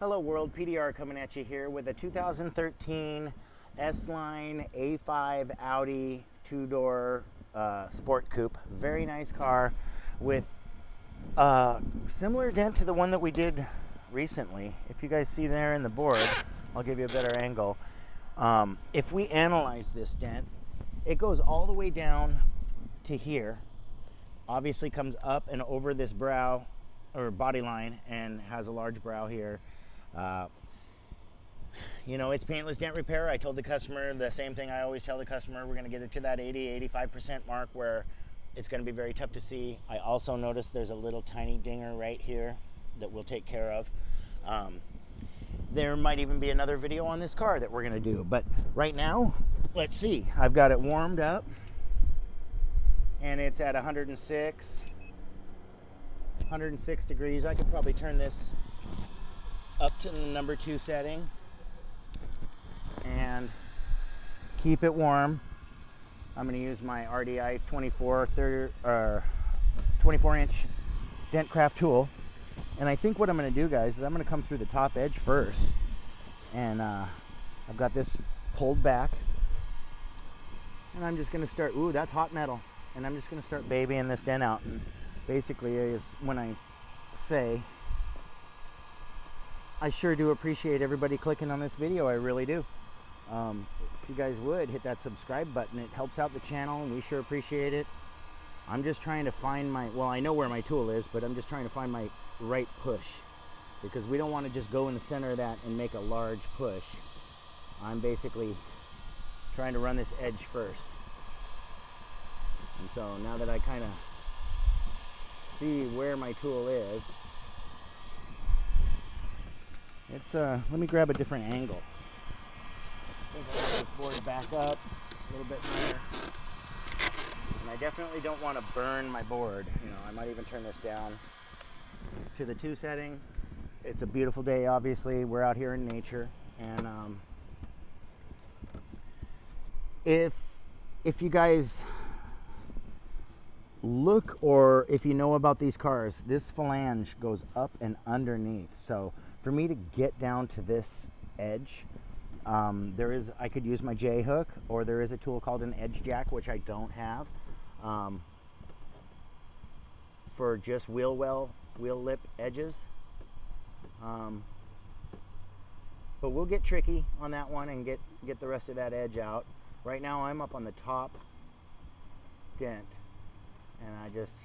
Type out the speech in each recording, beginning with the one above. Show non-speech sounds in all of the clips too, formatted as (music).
Hello world, PDR coming at you here with a 2013 S-Line A5 Audi two-door uh, sport coupe. Very nice car with a uh, similar dent to the one that we did recently. If you guys see there in the board, I'll give you a better angle. Um, if we analyze this dent, it goes all the way down to here. Obviously comes up and over this brow or body line and has a large brow here. Uh, you know, it's paintless dent repair. I told the customer the same thing I always tell the customer. We're going to get it to that 80, 85% mark where it's going to be very tough to see. I also noticed there's a little tiny dinger right here that we'll take care of. Um, there might even be another video on this car that we're going to do. But right now, let's see. I've got it warmed up and it's at 106 106 degrees I could probably turn this up to the number two setting. And keep it warm. I'm going to use my RDI 24 30, uh, 24 inch Dentcraft tool. And I think what I'm going to do guys is I'm going to come through the top edge first. And uh, I've got this pulled back. And I'm just going to start ooh that's hot metal. And I'm just going to start babying this dent out. And basically, is when I say, I sure do appreciate everybody clicking on this video. I really do. Um, if you guys would hit that subscribe button, it helps out the channel, and we sure appreciate it. I'm just trying to find my well, I know where my tool is, but I'm just trying to find my right push because we don't want to just go in the center of that and make a large push. I'm basically trying to run this edge first. And so now that I kind of see where my tool is, it's uh, let me grab a different angle. I think I'll get this board back up a little bit higher. And I definitely don't want to burn my board. You know, I might even turn this down to the two setting. It's a beautiful day, obviously. We're out here in nature. And um, if if you guys look or if you know about these cars, this flange goes up and underneath. So for me to get down to this edge, um, there is, I could use my J hook or there is a tool called an edge jack, which I don't have. Um, for just wheel well, wheel lip edges. Um, but we'll get tricky on that one and get, get the rest of that edge out. Right now I'm up on the top dent and I just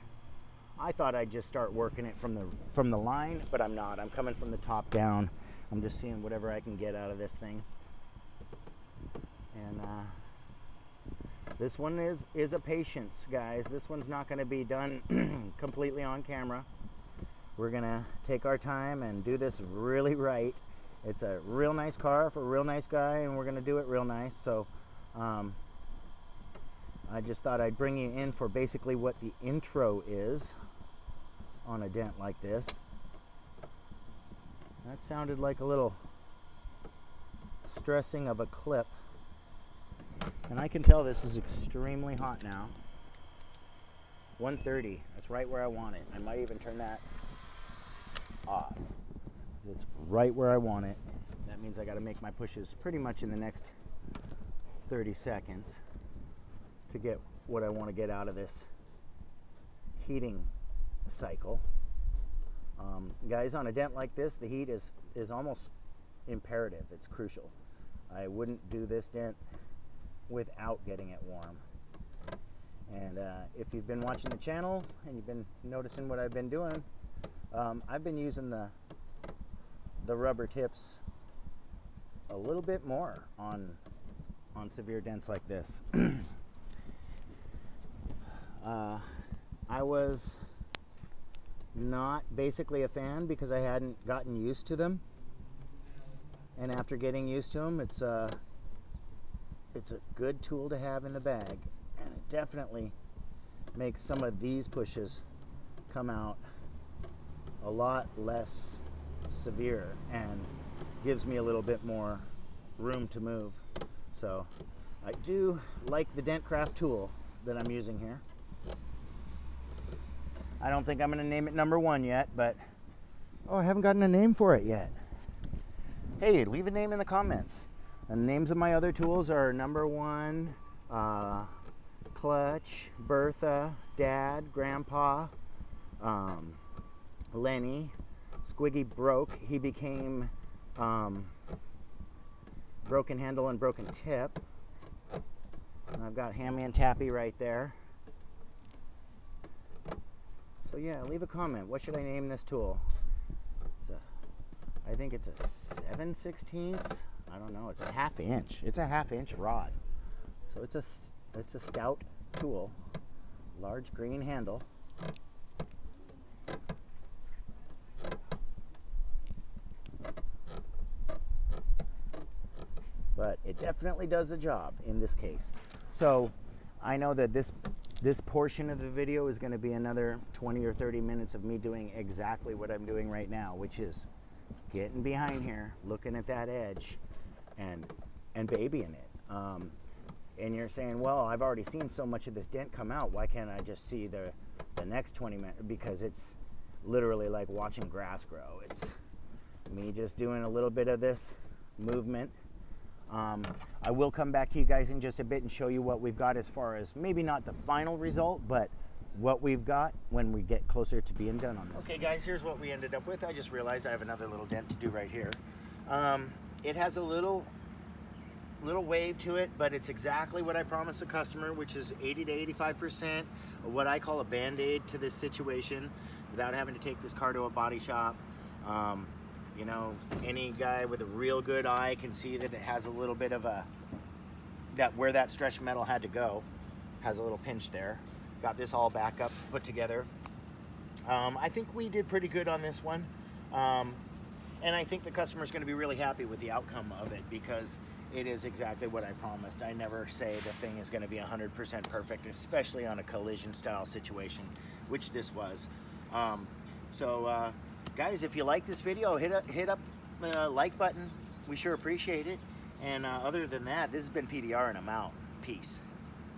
I thought I'd just start working it from the from the line but I'm not. I'm coming from the top down. I'm just seeing whatever I can get out of this thing. And uh, this one is is a patience guys. This one's not going to be done (clears throat) completely on camera. We're gonna take our time and do this really right. It's a real nice car for a real nice guy and we're gonna do it real nice. So um, I just thought I'd bring you in for basically what the intro is on a dent like this. That sounded like a little stressing of a clip. And I can tell this is extremely hot now. 130, that's right where I want it. I might even turn that off. It's right where I want it. That means I gotta make my pushes pretty much in the next 30 seconds to get what I want to get out of this heating cycle. Um, guys, on a dent like this, the heat is, is almost imperative. It's crucial. I wouldn't do this dent without getting it warm. And uh, if you've been watching the channel and you've been noticing what I've been doing, um, I've been using the, the rubber tips a little bit more on, on severe dents like this. (clears throat) Uh, I was not basically a fan because I hadn't gotten used to them. And after getting used to them, it's a, uh, it's a good tool to have in the bag. And it definitely makes some of these pushes come out a lot less severe and gives me a little bit more room to move. So I do like the Dentcraft tool that I'm using here. I don't think I'm going to name it number one yet, but oh, I haven't gotten a name for it yet. hey, leave a name in the comments. The names of my other tools are number one, uh, Clutch, Bertha, Dad, Grandpa, um, Lenny. Squiggy broke. He became um, broken handle and broken tip. And I've got Hammy and Tappy right there. So yeah, leave a comment. What should I name this tool? It's a, I think it's a 7 16ths. I don't know. It's a half inch. It's a half inch rod. So it's a, it's a stout tool. Large green handle. but it definitely does the job in this case. So I know that this this portion of the video is going to be another 20 or 30 minutes of me doing exactly what I'm doing right now, which is getting behind here, looking at that edge, and and babying it. Um, and you're saying, well, I've already seen so much of this dent come out. Why can't I just see the the next 20 minutes? Because it's literally like watching grass grow. It's me just doing a little bit of this movement um, I will come back to you guys in just a bit and show you what we've got as far as maybe not the final result, but what we've got when we get closer to being done on this. Okay guys, here's what we ended up with. I just realized I have another little dent to do right here. Um, it has a little little wave to it, but it's exactly what I promised the customer, which is 80 to 85%, what I call a band-aid to this situation without having to take this car to a body shop. Um, you know, any guy with a real good eye can see that it has a little bit of a, that where that stretch metal had to go, has a little pinch there. Got this all back up, put together. Um, I think we did pretty good on this one. Um, and I think the customer's gonna be really happy with the outcome of it because it is exactly what I promised. I never say the thing is gonna be 100% perfect, especially on a collision style situation, which this was. Um, so uh, guys, if you like this video, hit, up hit up the like button. We sure appreciate it. And uh, other than that, this has been PDR and I'm out. Peace.